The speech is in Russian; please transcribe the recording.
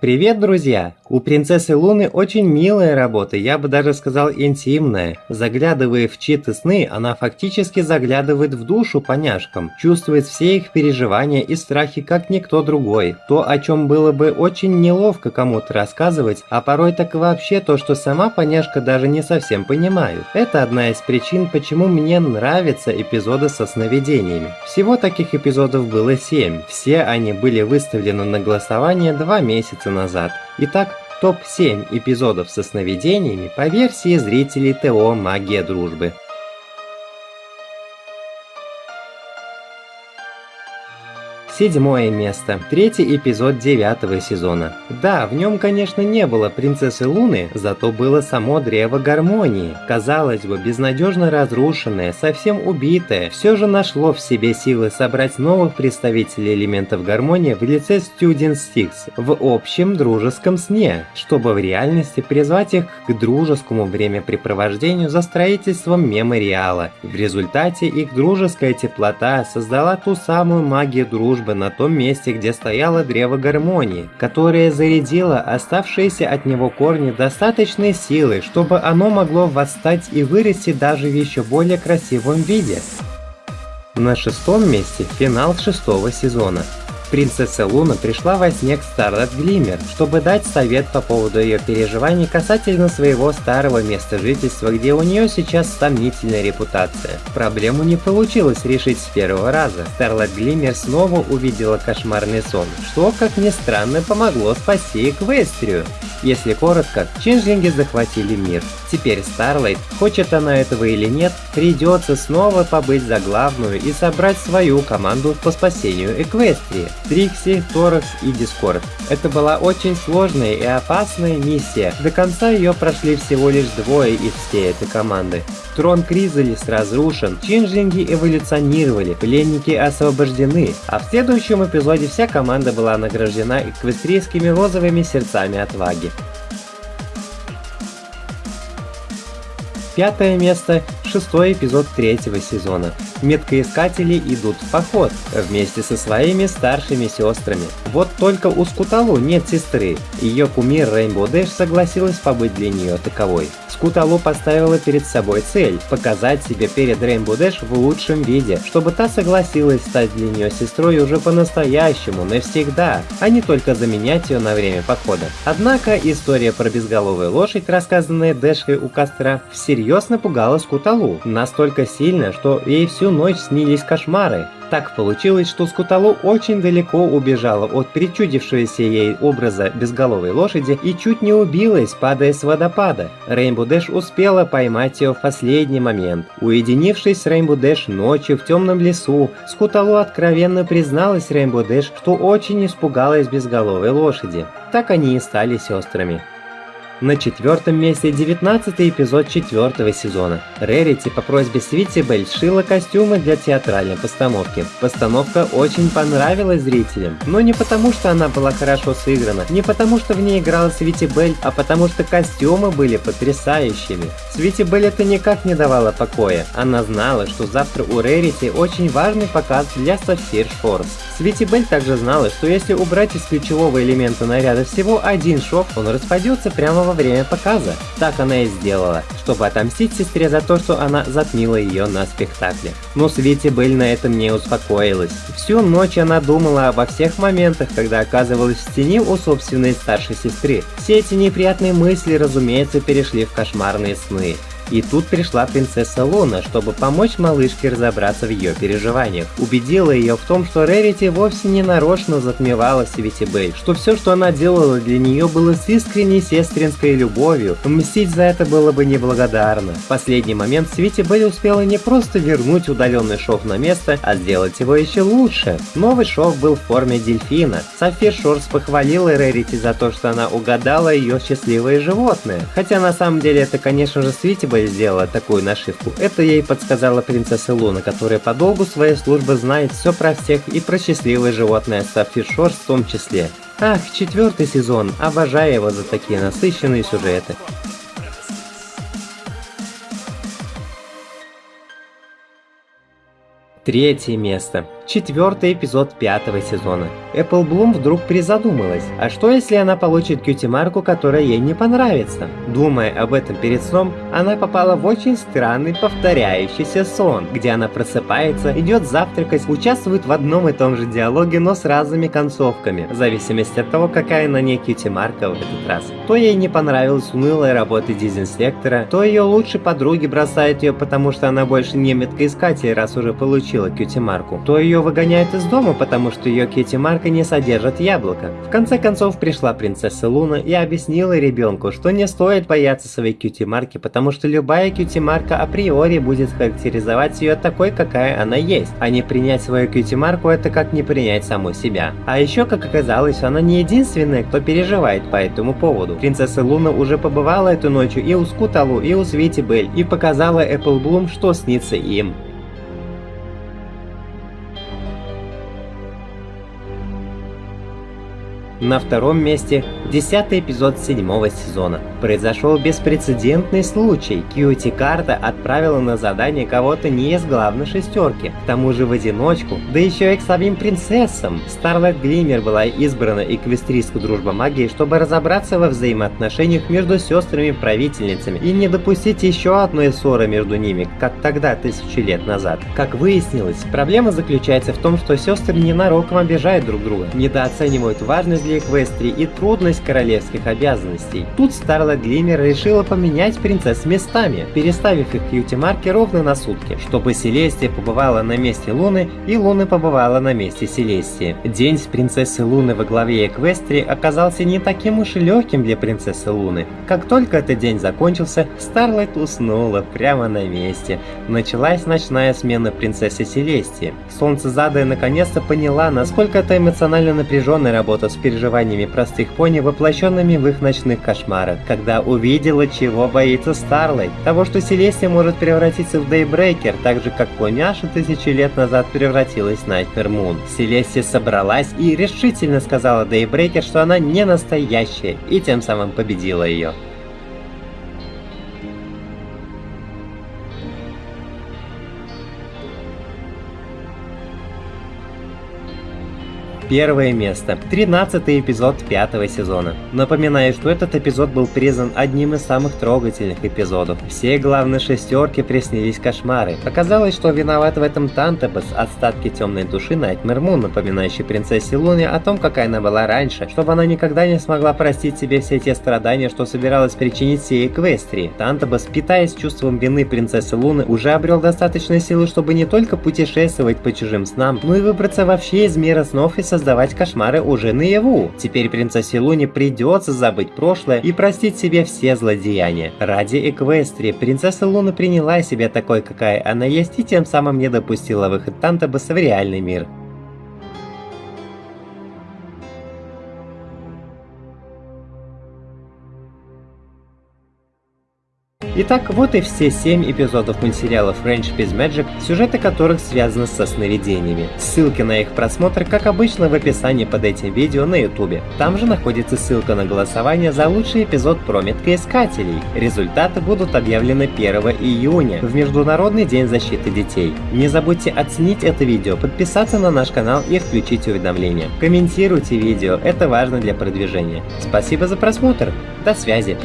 Привет, друзья! У принцессы Луны очень милая работа, я бы даже сказал интимная. Заглядывая в чьи-то сны, она фактически заглядывает в душу поняшкам, чувствует все их переживания и страхи, как никто другой. То, о чем было бы очень неловко кому-то рассказывать, а порой так вообще то, что сама поняшка даже не совсем понимает. Это одна из причин, почему мне нравятся эпизоды со сновидениями. Всего таких эпизодов было 7. Все они были выставлены на голосование два месяца назад. Итак, топ-7 эпизодов со сновидениями по версии зрителей ТО «Магия дружбы». Седьмое место. Третий эпизод девятого сезона. Да, в нем, конечно, не было принцессы Луны, зато было само древо гармонии. Казалось бы, безнадежно разрушенное, совсем убитое, все же нашло в себе силы собрать новых представителей элементов гармонии в лице Student Six в общем дружеском сне, чтобы в реальности призвать их к дружескому времяпрепровождению за строительством мемориала. В результате их дружеская теплота создала ту самую магию дружбы, бы на том месте, где стояло древо гармонии, которое зарядило оставшиеся от него корни достаточной силы, чтобы оно могло восстать и вырасти даже в еще более красивом виде. На шестом месте финал шестого сезона. Принцесса Луна пришла во сне к Старлет Глиммер, чтобы дать совет по поводу ее переживаний касательно своего старого места жительства, где у нее сейчас сомнительная репутация. Проблему не получилось решить с первого раза. Старлет Глиммер снова увидела кошмарный сон, что, как ни странно, помогло спасти Эквестрию. Если коротко, чинжлинги захватили мир. Теперь Старлайт, хочет она этого или нет, придется снова побыть за главную и собрать свою команду по спасению Эквестрии. Трикси, Торакс и Дискорд. Это была очень сложная и опасная миссия. До конца ее прошли всего лишь двое из всей этой команды. Трон Кризалис разрушен, чинжлинги эволюционировали, пленники освобождены, а в следующем эпизоде вся команда была награждена эквестрийскими розовыми сердцами отваги. Пятое место – шестой эпизод третьего сезона. Меткоискатели идут в поход вместе со своими старшими сестрами. Вот только у Скуталу нет сестры. Ее кумир Рейнбо Дэш согласилась побыть для нее таковой. Скуталу поставила перед собой цель – показать себе перед Рейнбо Дэш в лучшем виде, чтобы та согласилась стать для нее сестрой уже по-настоящему, навсегда, а не только заменять ее на время похода. Однако история про безголовую лошадь, рассказанная Дэшей у костра, всерьез напугала Скуталу, настолько сильно, что ей всю ночь снились кошмары. Так получилось, что Скуталу очень далеко убежала от причудившегося ей образа безголовой лошади и чуть не убилась, падая с водопада. Рейнбо Дэш успела поймать ее в последний момент. Уединившись с Рейнбо Дэш ночью в темном лесу, Скуталу откровенно призналась Рейнбо Дэш, что очень испугалась безголовой лошади. Так они и стали сестрами. На четвертом месте 19 эпизод четвертого сезона. Рерити по просьбе Свити Белль сшила костюмы для театральной постановки. Постановка очень понравилась зрителям, но не потому, что она была хорошо сыграна, не потому, что в ней играла Свити Белль, а потому, что костюмы были потрясающими. Свити Белль это никак не давало покоя. Она знала, что завтра у Рерити очень важный показ для Сафир Шорс. Свити Белль также знала, что если убрать из ключевого элемента наряда всего один шов, он распадется прямо во время показа. Так она и сделала, чтобы отомстить сестре за то, что она затмила ее на спектакле. Но Свити Белль на этом не успокоилась. Всю ночь она думала обо всех моментах, когда оказывалась в тени у собственной старшей сестры. Все эти неприятные мысли, разумеется, перешли в кошмарные сны. И тут пришла принцесса Луна, чтобы помочь малышке разобраться в ее переживаниях. Убедила ее в том, что Рерити вовсе не нарочно затмевала Свити Бэй, что все, что она делала для нее, было с искренней сестринской любовью. Мстить за это было бы неблагодарно. В последний момент Свити Бэй успела не просто вернуть удаленный шов на место, а сделать его еще лучше. Новый шов был в форме дельфина. Софи Шорс похвалила Рерити за то, что она угадала ее счастливое животное. Хотя на самом деле это, конечно же, Свити Бэй сделала такую нашивку. Это ей подсказала принцесса Луна, которая по долгу своей службы знает все про всех и про счастливое животное Сафир Шорс в том числе. Ах, четвертый сезон, обожаю его за такие насыщенные сюжеты. Третье место. Четвертый эпизод пятого сезона. Apple Bloom вдруг призадумалась, а что если она получит кьюти-марку, которая ей не понравится? Думая об этом перед сном, она попала в очень странный повторяющийся сон, где она просыпается, идет завтракать, участвует в одном и том же диалоге, но с разными концовками, в зависимости от того, какая на ней кьюти-марка в этот раз. То ей не понравилась унылая работа дезинсектора, то ее лучшие подруги бросают ее, потому что она больше не меткоискатель, раз уже получила кьюти-марку, то ее выгоняют из дома, потому что ее кьюти-марка не содержит яблоко. В конце концов пришла принцесса Луна и объяснила ребенку, что не стоит бояться своей кьюти-марки, потому что любая кьюти-марка априори будет характеризовать ее такой, какая она есть, а не принять свою кьюти-марку это как не принять саму себя. А еще, как оказалось, она не единственная, кто переживает по этому поводу. Принцесса Луна уже побывала эту ночью и у Скуталу, и у Свити Бель, и показала Bloom, что снится им. На втором месте десятый эпизод седьмого сезона. Произошел беспрецедентный случай. Кьюти Карта отправила на задание кого-то не из главной шестерки, к тому же в одиночку, да еще и к самим принцессам. Старлайт Глиммер была избрана эквестрийской дружба магии, чтобы разобраться во взаимоотношениях между сестрами-правительницами и не допустить еще одной ссоры между ними, как тогда, тысячи лет назад. Как выяснилось, проблема заключается в том, что сестры ненароком обижают друг друга, недооценивают важность для Эквестрии и трудность королевских обязанностей. Тут Старла Глиммер решила поменять принцесс местами, переставив их кьюти-марки ровно на сутки, чтобы Селестия побывала на месте Луны и Луна побывала на месте Селестии. День с принцессой Луны во главе Эквестрии оказался не таким уж и легким для принцессы Луны. Как только этот день закончился, Старлайт уснула прямо на месте. Началась ночная смена принцессы Селестии. Солнце Задая наконец-то поняла, насколько это эмоционально напряженная работа с переживаниями простых пони, воплощенными в их ночных кошмарах, когда увидела, чего боится Старлайт. Того, что Селестия может превратиться в Дейбрейкер, так же как поняша тысячи лет назад превратилась в Найтмер Мун. Селестия собралась и решительно сказала Дейбрейкер, что она не настоящая, и тем самым победила ее. Первое место. 13 эпизод пятого сезона. Напоминаю, что этот эпизод был признан одним из самых трогательных эпизодов. Все главные шестерки приснились кошмары. Оказалось, что виноват в этом Тантебас, остатки темной души Найтмер Мун, напоминающей принцессе Луне о том, какая она была раньше, чтобы она никогда не смогла простить себе все те страдания, что собиралась причинить всей Эквестрии. Тантебас, питаясь чувством вины принцессы Луны, уже обрел достаточно силы, чтобы не только путешествовать по чужим снам, но и выбраться вообще из мира снов и создать создавать кошмары уже наяву. Теперь принцессе Луне придется забыть прошлое и простить себе все злодеяния. Ради Эквестрии принцесса Луна приняла себя такой, какая она есть, и тем самым не допустила выход Тантабаса в реальный мир. Итак, вот и все 7 эпизодов мультсериала French Biz Magic, сюжеты которых связаны со сновидениями. Ссылки на их просмотр, как обычно, в описании под этим видео на ютубе. Там же находится ссылка на голосование за лучший эпизод про меткоискателей. Результаты будут объявлены 1 июня, в Международный день защиты детей. Не забудьте оценить это видео, подписаться на наш канал и включить уведомления. Комментируйте видео, это важно для продвижения. Спасибо за просмотр, до связи!